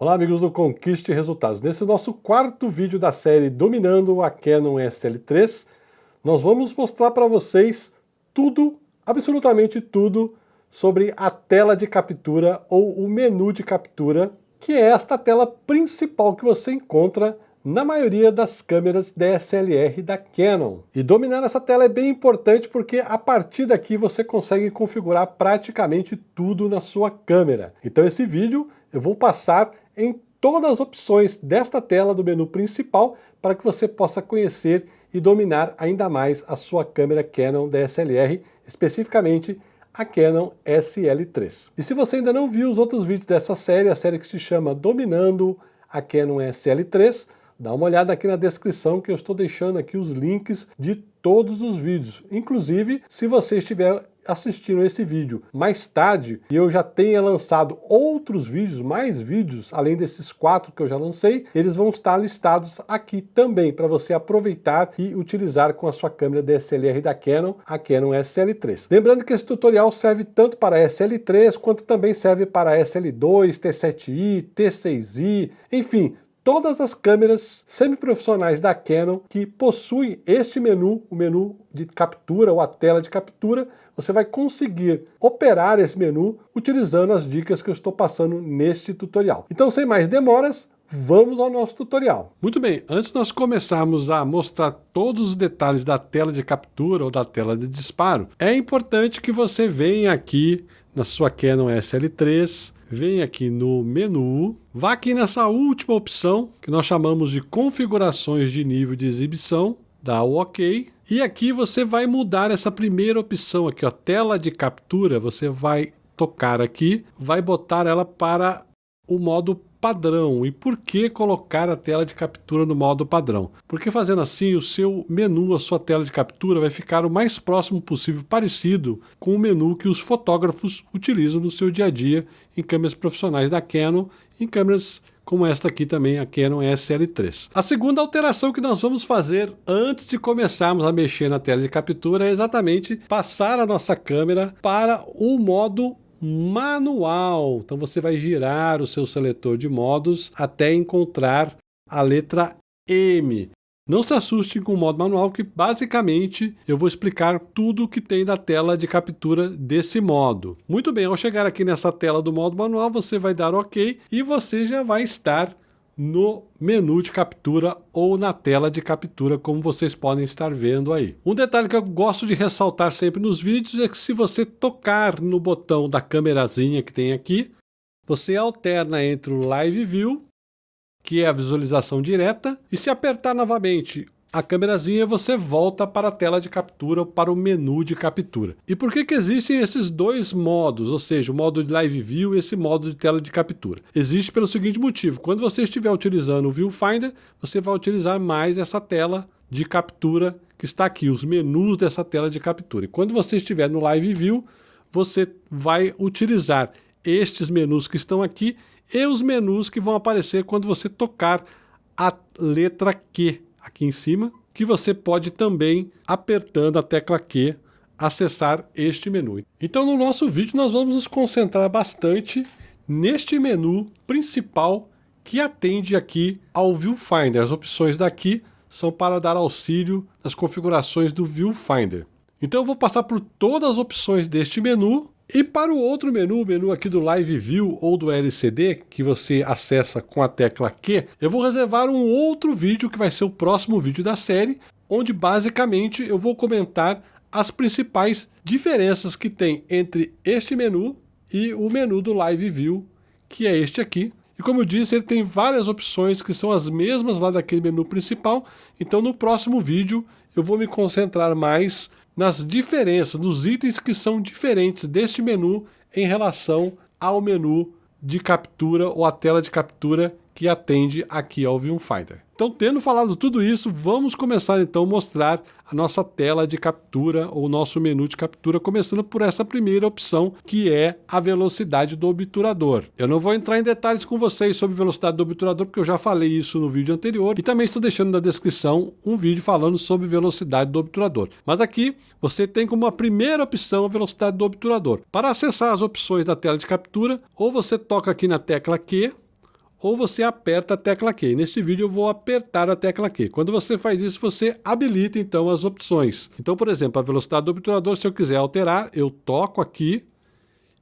Olá amigos do Conquiste Resultados. Nesse nosso quarto vídeo da série Dominando a Canon SL3, nós vamos mostrar para vocês tudo, absolutamente tudo, sobre a tela de captura ou o menu de captura, que é esta tela principal que você encontra na maioria das câmeras DSLR da Canon. E dominar essa tela é bem importante porque a partir daqui você consegue configurar praticamente tudo na sua câmera. Então esse vídeo eu vou passar em todas as opções desta tela do menu principal para que você possa conhecer e dominar ainda mais a sua câmera Canon DSLR, especificamente a Canon SL3. E se você ainda não viu os outros vídeos dessa série, a série que se chama Dominando a Canon SL3, dá uma olhada aqui na descrição que eu estou deixando aqui os links de todos os vídeos. Inclusive, se você estiver assistindo esse vídeo mais tarde e eu já tenha lançado outros vídeos, mais vídeos, além desses quatro que eu já lancei, eles vão estar listados aqui também para você aproveitar e utilizar com a sua câmera DSLR da Canon, a Canon SL3. Lembrando que esse tutorial serve tanto para SL3 quanto também serve para SL2, T7i, T6i, enfim, todas as câmeras semiprofissionais da Canon que possuem este menu, o menu de captura ou a tela de captura, você vai conseguir operar esse menu utilizando as dicas que eu estou passando neste tutorial. Então, sem mais demoras, vamos ao nosso tutorial. Muito bem, antes de nós começarmos a mostrar todos os detalhes da tela de captura ou da tela de disparo, é importante que você venha aqui na sua Canon SL3, vem aqui no menu, vá aqui nessa última opção, que nós chamamos de configurações de nível de exibição, dá o OK, e aqui você vai mudar essa primeira opção aqui, ó, tela de captura, você vai tocar aqui, vai botar ela para o modo padrão. E por que colocar a tela de captura no modo padrão? Porque fazendo assim, o seu menu, a sua tela de captura vai ficar o mais próximo possível parecido com o menu que os fotógrafos utilizam no seu dia a dia em câmeras profissionais da Canon, em câmeras como esta aqui também, a Canon SL3. A segunda alteração que nós vamos fazer antes de começarmos a mexer na tela de captura é exatamente passar a nossa câmera para o modo manual. Então você vai girar o seu seletor de modos até encontrar a letra M. Não se assuste com o modo manual, que basicamente eu vou explicar tudo o que tem na tela de captura desse modo. Muito bem, ao chegar aqui nessa tela do modo manual, você vai dar OK e você já vai estar no menu de captura ou na tela de captura, como vocês podem estar vendo aí. Um detalhe que eu gosto de ressaltar sempre nos vídeos é que se você tocar no botão da câmerazinha que tem aqui, você alterna entre o Live View, que é a visualização direta, e se apertar novamente a câmerazinha você volta para a tela de captura ou para o menu de captura. E por que que existem esses dois modos, ou seja, o modo de Live View e esse modo de tela de captura? Existe pelo seguinte motivo, quando você estiver utilizando o Viewfinder, você vai utilizar mais essa tela de captura que está aqui, os menus dessa tela de captura. E quando você estiver no Live View, você vai utilizar estes menus que estão aqui e os menus que vão aparecer quando você tocar a letra Q aqui em cima, que você pode também, apertando a tecla Q, acessar este menu. Então no nosso vídeo nós vamos nos concentrar bastante neste menu principal que atende aqui ao Viewfinder. As opções daqui são para dar auxílio nas configurações do Viewfinder. Então eu vou passar por todas as opções deste menu e para o outro menu, o menu aqui do Live View ou do LCD, que você acessa com a tecla Q, eu vou reservar um outro vídeo que vai ser o próximo vídeo da série, onde basicamente eu vou comentar as principais diferenças que tem entre este menu e o menu do Live View, que é este aqui. E como eu disse, ele tem várias opções que são as mesmas lá daquele menu principal, então no próximo vídeo eu vou me concentrar mais nas diferenças, nos itens que são diferentes deste menu em relação ao menu de captura ou a tela de captura que atende aqui ao Viewfinder. Então, tendo falado tudo isso, vamos começar então a mostrar a nossa tela de captura ou nosso menu de captura, começando por essa primeira opção, que é a velocidade do obturador. Eu não vou entrar em detalhes com vocês sobre velocidade do obturador, porque eu já falei isso no vídeo anterior, e também estou deixando na descrição um vídeo falando sobre velocidade do obturador. Mas aqui você tem como a primeira opção a velocidade do obturador. Para acessar as opções da tela de captura, ou você toca aqui na tecla Q, ou você aperta a tecla Q. Neste vídeo eu vou apertar a tecla Q. Quando você faz isso, você habilita então as opções. Então, por exemplo, a velocidade do obturador, se eu quiser alterar, eu toco aqui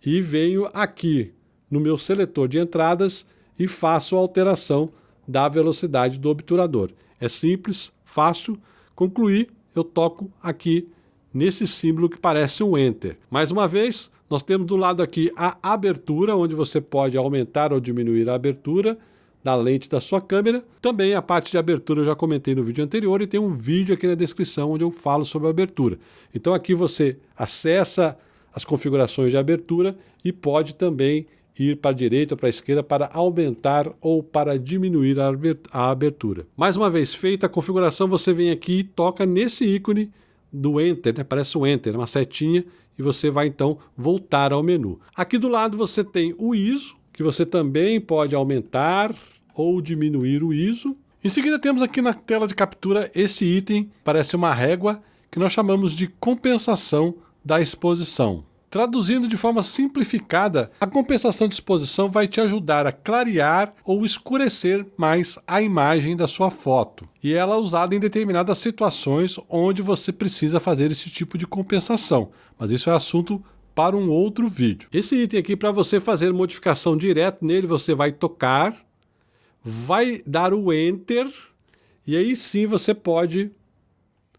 e venho aqui no meu seletor de entradas e faço a alteração da velocidade do obturador. É simples, fácil. Concluir, eu toco aqui nesse símbolo que parece um Enter. Mais uma vez, nós temos do lado aqui a abertura, onde você pode aumentar ou diminuir a abertura da lente da sua câmera. Também a parte de abertura eu já comentei no vídeo anterior e tem um vídeo aqui na descrição onde eu falo sobre a abertura. Então aqui você acessa as configurações de abertura e pode também ir para a direita ou para a esquerda para aumentar ou para diminuir a abertura. Mais uma vez feita a configuração, você vem aqui e toca nesse ícone do Enter, né? parece um Enter, uma setinha, e você vai então voltar ao menu. Aqui do lado você tem o ISO, que você também pode aumentar ou diminuir o ISO. Em seguida temos aqui na tela de captura esse item, parece uma régua, que nós chamamos de compensação da exposição. Traduzindo de forma simplificada, a compensação de exposição vai te ajudar a clarear ou escurecer mais a imagem da sua foto. E ela é usada em determinadas situações onde você precisa fazer esse tipo de compensação. Mas isso é assunto para um outro vídeo. Esse item aqui, para você fazer modificação direto nele, você vai tocar, vai dar o Enter, e aí sim você pode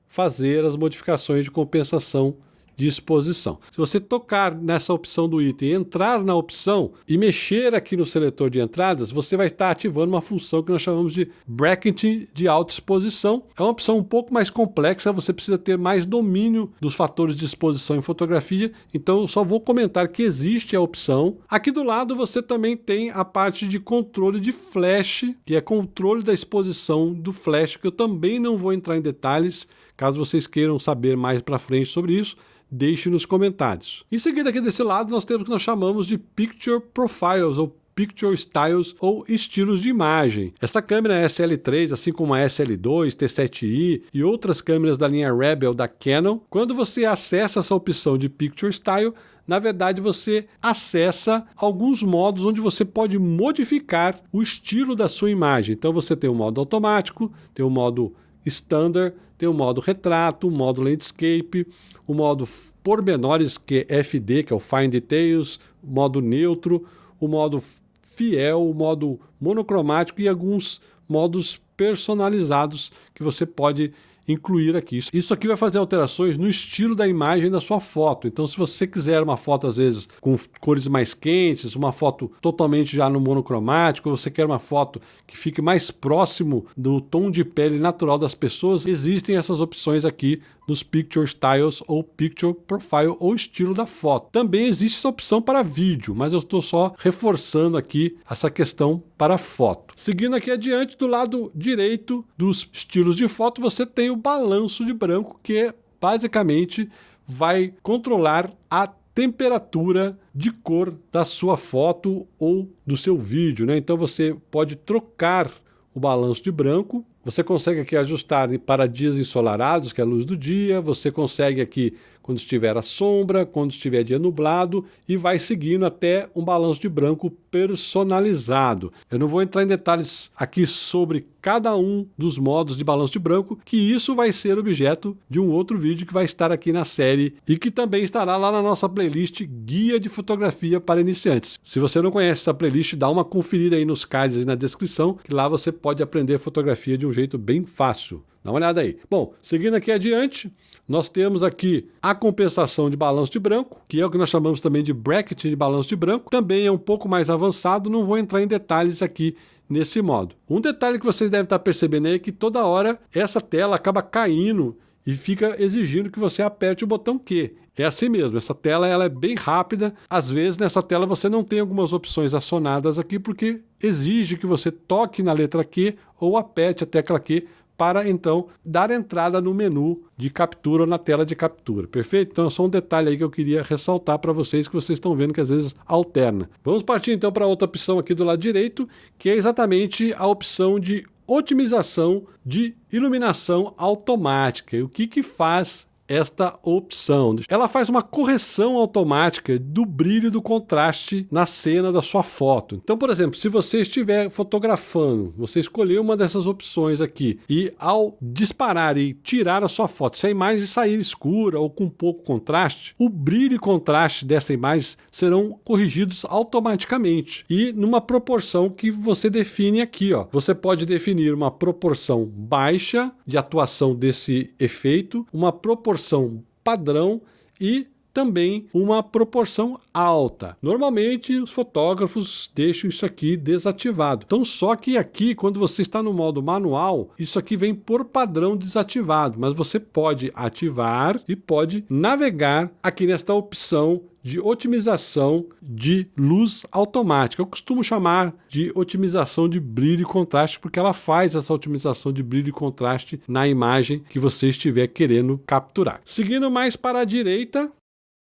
fazer as modificações de compensação de exposição. Se você tocar nessa opção do item, entrar na opção e mexer aqui no seletor de entradas, você vai estar ativando uma função que nós chamamos de bracketing de alta exposição. É uma opção um pouco mais complexa, você precisa ter mais domínio dos fatores de exposição em fotografia, então eu só vou comentar que existe a opção. Aqui do lado você também tem a parte de controle de flash, que é controle da exposição do flash, que eu também não vou entrar em detalhes, caso vocês queiram saber mais para frente sobre isso deixe nos comentários. Em seguida, aqui desse lado, nós temos o que nós chamamos de Picture Profiles, ou Picture Styles ou estilos de imagem. Essa câmera é SL3, assim como a SL2, T7i e outras câmeras da linha Rebel da Canon, quando você acessa essa opção de Picture Style, na verdade você acessa alguns modos onde você pode modificar o estilo da sua imagem. Então você tem o modo automático, tem o modo standard, tem o modo retrato, o modo landscape, o modo pormenores, que é FD, que é o Fine Details, modo neutro, o modo fiel, o modo monocromático e alguns modos personalizados que você pode incluir aqui. Isso aqui vai fazer alterações no estilo da imagem da sua foto. Então, se você quiser uma foto, às vezes, com cores mais quentes, uma foto totalmente já no monocromático, você quer uma foto que fique mais próximo do tom de pele natural das pessoas, existem essas opções aqui nos Picture Styles ou Picture Profile ou estilo da foto. Também existe essa opção para vídeo, mas eu estou só reforçando aqui essa questão para foto. Seguindo aqui adiante, do lado direito dos estilos de foto, você tem o balanço de branco, que basicamente vai controlar a temperatura de cor da sua foto ou do seu vídeo, né? Então você pode trocar o balanço de branco você consegue aqui ajustar para dias ensolarados, que é a luz do dia, você consegue aqui quando estiver a sombra, quando estiver dia nublado, e vai seguindo até um balanço de branco personalizado. Eu não vou entrar em detalhes aqui sobre cada um dos modos de balanço de branco, que isso vai ser objeto de um outro vídeo que vai estar aqui na série e que também estará lá na nossa playlist Guia de Fotografia para Iniciantes. Se você não conhece essa playlist, dá uma conferida aí nos cards e na descrição, que lá você pode aprender fotografia de um jeito bem fácil. Dá uma olhada aí. Bom, seguindo aqui adiante, nós temos aqui a compensação de balanço de branco, que é o que nós chamamos também de bracket de balanço de branco. Também é um pouco mais avançado, não vou entrar em detalhes aqui nesse modo. Um detalhe que vocês devem estar percebendo aí é que toda hora essa tela acaba caindo e fica exigindo que você aperte o botão Q. É assim mesmo, essa tela ela é bem rápida. Às vezes nessa tela você não tem algumas opções acionadas aqui porque exige que você toque na letra Q ou aperte a tecla Q para então dar entrada no menu de captura ou na tela de captura, perfeito? Então é só um detalhe aí que eu queria ressaltar para vocês que vocês estão vendo que às vezes alterna. Vamos partir então para outra opção aqui do lado direito, que é exatamente a opção de otimização de iluminação automática. E o que que faz esta opção. Ela faz uma correção automática do brilho do contraste na cena da sua foto. Então, por exemplo, se você estiver fotografando, você escolher uma dessas opções aqui e ao disparar e tirar a sua foto, se a imagem sair escura ou com pouco contraste, o brilho e contraste dessa imagem serão corrigidos automaticamente e numa proporção que você define aqui. Ó. Você pode definir uma proporção baixa de atuação desse efeito, uma proporção padrão e também uma proporção alta. Normalmente os fotógrafos deixam isso aqui desativado. Então só que aqui quando você está no modo manual, isso aqui vem por padrão desativado, mas você pode ativar e pode navegar aqui nesta opção de otimização de luz automática. Eu costumo chamar de otimização de brilho e contraste, porque ela faz essa otimização de brilho e contraste na imagem que você estiver querendo capturar. Seguindo mais para a direita,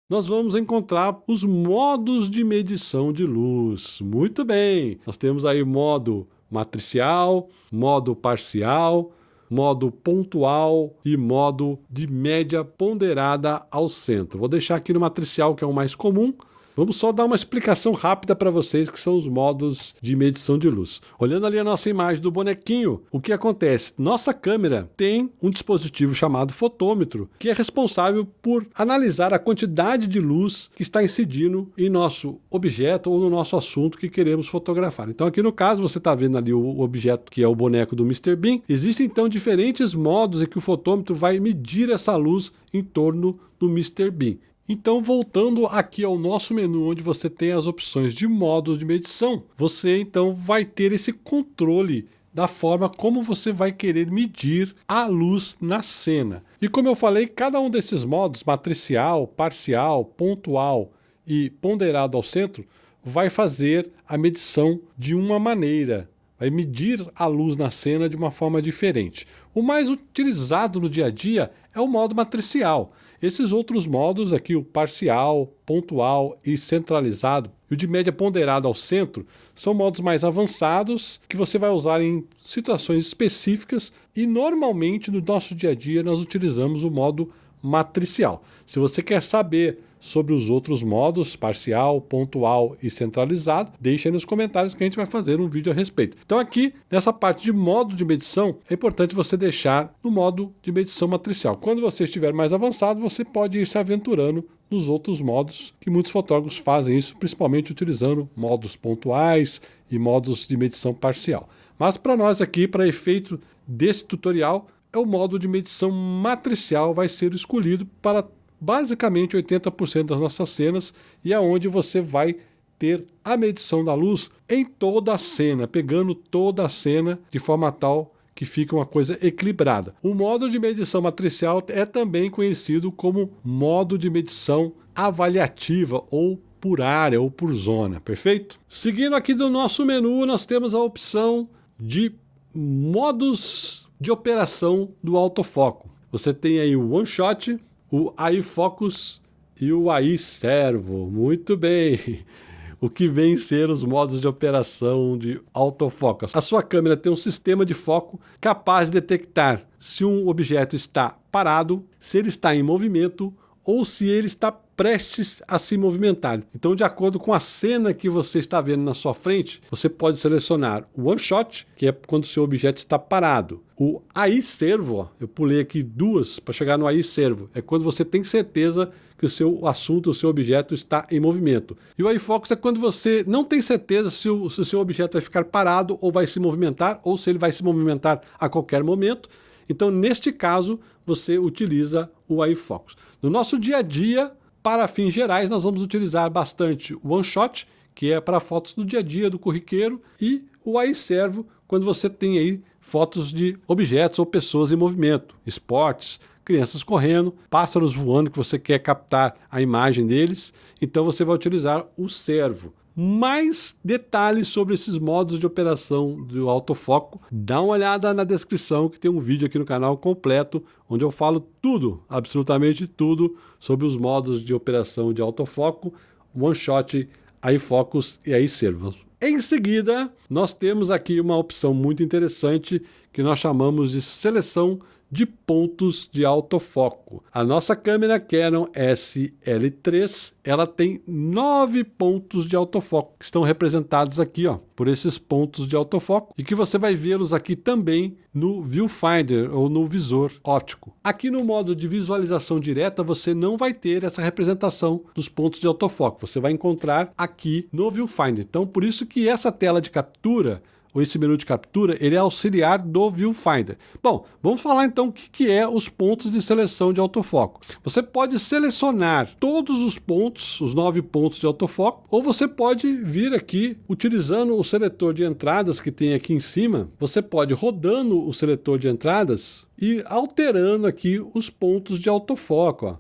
nós vamos encontrar os modos de medição de luz. Muito bem, nós temos aí modo matricial, modo parcial, modo pontual e modo de média ponderada ao centro. Vou deixar aqui no matricial, que é o mais comum, Vamos só dar uma explicação rápida para vocês que são os modos de medição de luz. Olhando ali a nossa imagem do bonequinho, o que acontece? Nossa câmera tem um dispositivo chamado fotômetro, que é responsável por analisar a quantidade de luz que está incidindo em nosso objeto ou no nosso assunto que queremos fotografar. Então aqui no caso você está vendo ali o objeto que é o boneco do Mr. Bean. Existem então diferentes modos em que o fotômetro vai medir essa luz em torno do Mr. Bean. Então, voltando aqui ao nosso menu, onde você tem as opções de modos de medição, você então vai ter esse controle da forma como você vai querer medir a luz na cena. E como eu falei, cada um desses modos, matricial, parcial, pontual e ponderado ao centro, vai fazer a medição de uma maneira, vai medir a luz na cena de uma forma diferente. O mais utilizado no dia a dia é o modo matricial. Esses outros modos aqui, o parcial, pontual e centralizado, e o de média ponderado ao centro, são modos mais avançados que você vai usar em situações específicas e normalmente no nosso dia a dia nós utilizamos o modo matricial. Se você quer saber sobre os outros modos, parcial, pontual e centralizado, deixe aí nos comentários que a gente vai fazer um vídeo a respeito. Então aqui, nessa parte de modo de medição, é importante você deixar no modo de medição matricial. Quando você estiver mais avançado, você pode ir se aventurando nos outros modos, que muitos fotógrafos fazem isso, principalmente utilizando modos pontuais e modos de medição parcial. Mas para nós aqui, para efeito desse tutorial, é o modo de medição matricial vai ser escolhido para basicamente 80% das nossas cenas e aonde é você vai ter a medição da luz em toda a cena, pegando toda a cena de forma tal que fica uma coisa equilibrada. O modo de medição matricial é também conhecido como modo de medição avaliativa ou por área ou por zona, perfeito? Seguindo aqui do nosso menu, nós temos a opção de modos de operação do autofoco. Você tem aí o One Shot, o AI Focus e o AI Servo. Muito bem! O que vem ser os modos de operação de autofoco. A sua câmera tem um sistema de foco capaz de detectar se um objeto está parado, se ele está em movimento ou se ele está prestes a se movimentar. Então, de acordo com a cena que você está vendo na sua frente, você pode selecionar o one shot, que é quando o seu objeto está parado. O AI servo, eu pulei aqui duas para chegar no AI servo, é quando você tem certeza que o seu assunto, o seu objeto está em movimento. E o AI focus é quando você não tem certeza se o, se o seu objeto vai ficar parado ou vai se movimentar, ou se ele vai se movimentar a qualquer momento. Então, neste caso, você utiliza o iFocus. No nosso dia a dia, para fins gerais, nós vamos utilizar bastante o OneShot, que é para fotos do dia a dia do corriqueiro, e o iServo, quando você tem aí fotos de objetos ou pessoas em movimento, esportes, crianças correndo, pássaros voando que você quer captar a imagem deles, então você vai utilizar o servo mais detalhes sobre esses modos de operação do autofoco, dá uma olhada na descrição que tem um vídeo aqui no canal completo, onde eu falo tudo, absolutamente tudo, sobre os modos de operação de autofoco, one shot, iFocus e iServos. Em seguida, nós temos aqui uma opção muito interessante que nós chamamos de seleção de pontos de autofoco. A nossa câmera Canon SL3, ela tem nove pontos de autofoco, que estão representados aqui, ó, por esses pontos de autofoco, e que você vai vê-los aqui também no viewfinder ou no visor óptico. Aqui no modo de visualização direta, você não vai ter essa representação dos pontos de autofoco, você vai encontrar aqui no viewfinder. Então, por isso que essa tela de captura ou esse menu de captura, ele é auxiliar do Viewfinder. Bom, vamos falar então o que, que é os pontos de seleção de autofoco. Você pode selecionar todos os pontos, os nove pontos de autofoco, ou você pode vir aqui utilizando o seletor de entradas que tem aqui em cima, você pode rodando o seletor de entradas e alterando aqui os pontos de autofoco. Ó.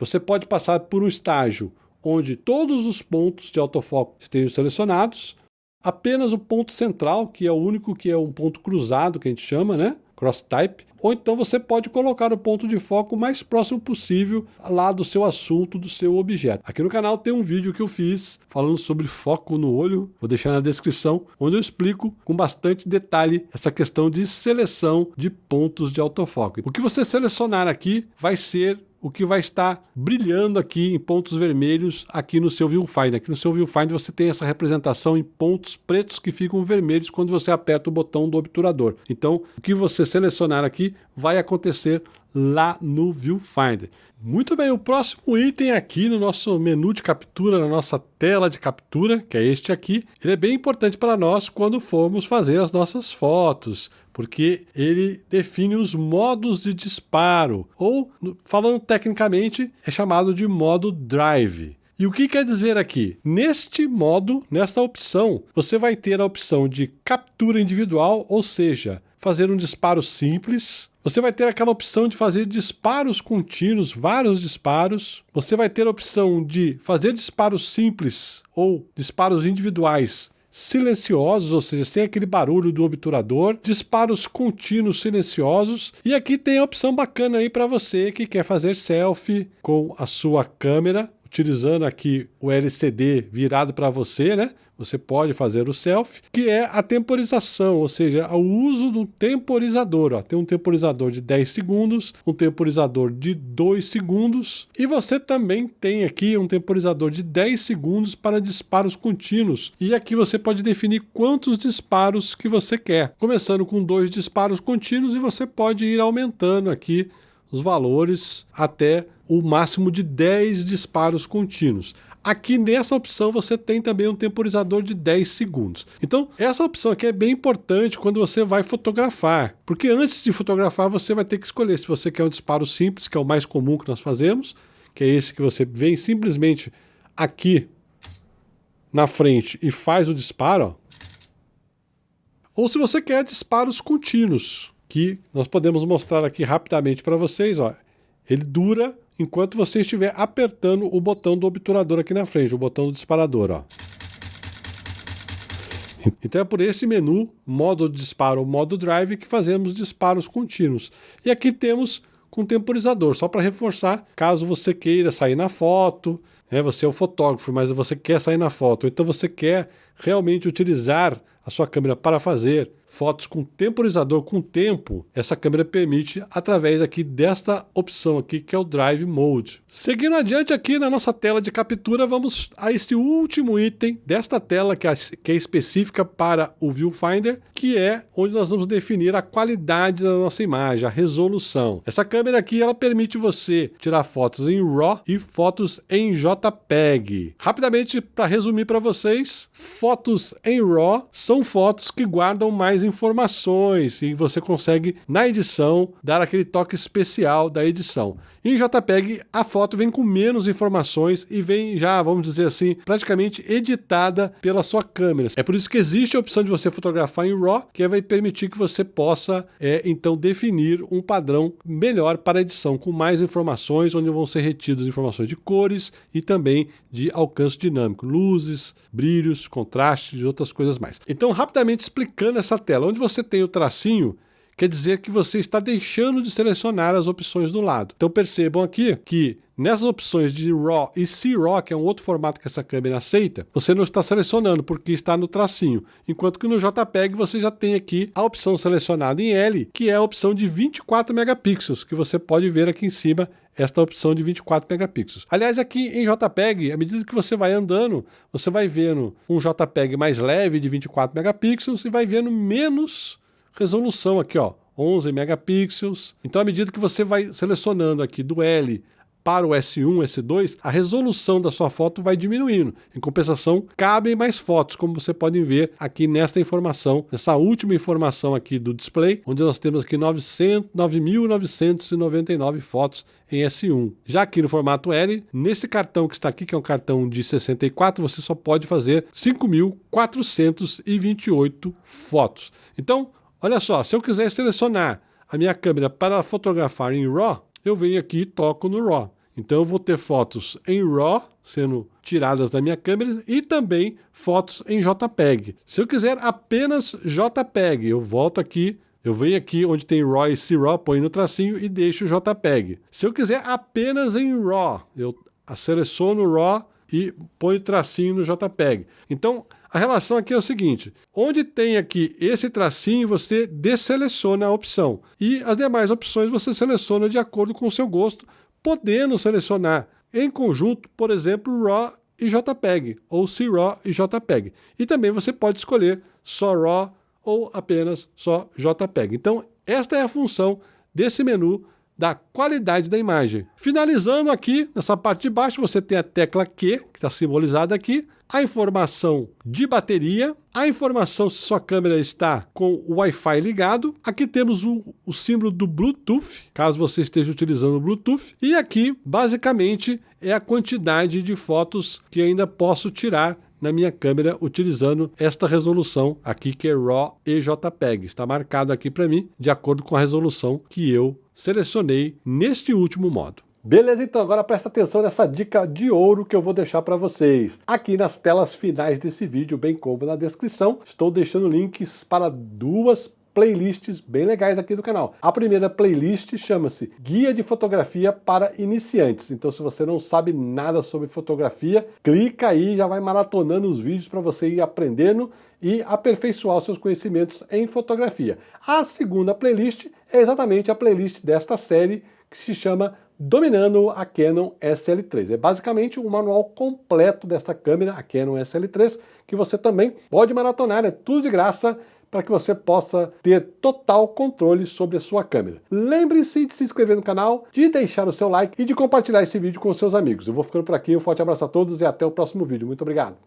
Você pode passar por um estágio onde todos os pontos de autofoco estejam selecionados, apenas o ponto central, que é o único que é um ponto cruzado, que a gente chama, né? Cross type, ou então você pode colocar o ponto de foco mais próximo possível lá do seu assunto, do seu objeto. Aqui no canal tem um vídeo que eu fiz falando sobre foco no olho, vou deixar na descrição, onde eu explico com bastante detalhe essa questão de seleção de pontos de autofoco. O que você selecionar aqui vai ser o que vai estar brilhando aqui em pontos vermelhos aqui no seu viewfinder. Aqui no seu viewfinder você tem essa representação em pontos pretos que ficam vermelhos quando você aperta o botão do obturador. Então, o que você selecionar aqui vai acontecer lá no Viewfinder. Muito bem, o próximo item aqui no nosso menu de captura, na nossa tela de captura, que é este aqui, ele é bem importante para nós quando formos fazer as nossas fotos, porque ele define os modos de disparo, ou, falando tecnicamente, é chamado de modo drive. E o que quer dizer aqui? Neste modo, nesta opção, você vai ter a opção de captura individual, ou seja, fazer um disparo simples, você vai ter aquela opção de fazer disparos contínuos, vários disparos. Você vai ter a opção de fazer disparos simples ou disparos individuais silenciosos, ou seja, sem aquele barulho do obturador, disparos contínuos silenciosos, e aqui tem a opção bacana aí para você que quer fazer selfie com a sua câmera, utilizando aqui o LCD virado para você, né? Você pode fazer o selfie, que é a temporização, ou seja, o uso do temporizador. Ó. Tem um temporizador de 10 segundos, um temporizador de 2 segundos, e você também tem aqui um temporizador de 10 segundos para disparos contínuos. E aqui você pode definir quantos disparos que você quer. Começando com dois disparos contínuos e você pode ir aumentando aqui os valores até o máximo de 10 disparos contínuos. Aqui nessa opção você tem também um temporizador de 10 segundos. Então, essa opção aqui é bem importante quando você vai fotografar, porque antes de fotografar você vai ter que escolher se você quer um disparo simples, que é o mais comum que nós fazemos, que é esse que você vem simplesmente aqui na frente e faz o disparo, ó. ou se você quer disparos contínuos, que nós podemos mostrar aqui rapidamente para vocês. Ó. Ele dura enquanto você estiver apertando o botão do obturador aqui na frente, o botão do disparador. Ó. Então é por esse menu, modo disparo, modo drive, que fazemos disparos contínuos. E aqui temos com temporizador, só para reforçar, caso você queira sair na foto, né, você é o fotógrafo, mas você quer sair na foto, então você quer realmente utilizar a sua câmera para fazer fotos com temporizador com tempo, essa câmera permite através aqui desta opção aqui que é o Drive Mode. Seguindo adiante aqui na nossa tela de captura, vamos a este último item desta tela que é, que é específica para o Viewfinder, que é onde nós vamos definir a qualidade da nossa imagem, a resolução. Essa câmera aqui ela permite você tirar fotos em RAW e fotos em JPEG. Rapidamente, para resumir para vocês, fotos em RAW são fotos que guardam mais informações e você consegue, na edição, dar aquele toque especial da edição. Em JPEG, a foto vem com menos informações e vem já, vamos dizer assim, praticamente editada pela sua câmera. É por isso que existe a opção de você fotografar em RAW, que vai permitir que você possa, é, então, definir um padrão melhor para a edição, com mais informações, onde vão ser retidas informações de cores e também de alcance dinâmico, luzes, brilhos, contrastes e outras coisas mais. Então, rapidamente explicando essa tela, onde você tem o tracinho, quer dizer que você está deixando de selecionar as opções do lado. Então percebam aqui que Nessas opções de RAW e C-RAW, que é um outro formato que essa câmera aceita, você não está selecionando porque está no tracinho, enquanto que no JPEG você já tem aqui a opção selecionada em L, que é a opção de 24 megapixels, que você pode ver aqui em cima esta opção de 24 megapixels. Aliás, aqui em JPEG, à medida que você vai andando, você vai vendo um JPEG mais leve de 24 megapixels e vai vendo menos resolução aqui, ó, 11 megapixels. Então, à medida que você vai selecionando aqui do L para o S1, S2, a resolução da sua foto vai diminuindo. Em compensação, cabem mais fotos, como você pode ver aqui nesta informação, nessa última informação aqui do display, onde nós temos aqui 9.999 fotos em S1. Já aqui no formato L, nesse cartão que está aqui, que é um cartão de 64, você só pode fazer 5.428 fotos. Então, olha só, se eu quiser selecionar a minha câmera para fotografar em RAW, eu venho aqui e toco no RAW. Então eu vou ter fotos em RAW sendo tiradas da minha câmera e também fotos em JPEG. Se eu quiser apenas JPEG, eu volto aqui, eu venho aqui onde tem RAW e CRAW, ponho no tracinho e deixo JPEG. Se eu quiser apenas em RAW, eu seleciono RAW e ponho tracinho no JPEG. Então, a relação aqui é o seguinte, onde tem aqui esse tracinho, você deseleciona a opção. E as demais opções você seleciona de acordo com o seu gosto, podendo selecionar em conjunto, por exemplo, RAW e JPEG, ou CRAW e JPEG. E também você pode escolher só RAW ou apenas só JPEG. Então, esta é a função desse menu da qualidade da imagem. Finalizando aqui, nessa parte de baixo, você tem a tecla Q, que está simbolizada aqui, a informação de bateria, a informação se sua câmera está com o Wi-Fi ligado, aqui temos o, o símbolo do Bluetooth, caso você esteja utilizando o Bluetooth, e aqui, basicamente, é a quantidade de fotos que ainda posso tirar na minha câmera utilizando esta resolução aqui que é RAW e JPEG. Está marcado aqui para mim de acordo com a resolução que eu selecionei neste último modo. Beleza, então agora presta atenção nessa dica de ouro que eu vou deixar para vocês. Aqui nas telas finais desse vídeo, bem como na descrição, estou deixando links para duas playlists bem legais aqui do canal. A primeira playlist chama-se Guia de Fotografia para Iniciantes. Então se você não sabe nada sobre fotografia, clica aí e já vai maratonando os vídeos para você ir aprendendo e aperfeiçoar os seus conhecimentos em fotografia. A segunda playlist é exatamente a playlist desta série que se chama Dominando a Canon SL3. É basicamente o um manual completo desta câmera, a Canon SL3, que você também pode maratonar, é tudo de graça, para que você possa ter total controle sobre a sua câmera. Lembre-se de se inscrever no canal, de deixar o seu like e de compartilhar esse vídeo com seus amigos. Eu vou ficando por aqui, um forte abraço a todos e até o próximo vídeo. Muito obrigado!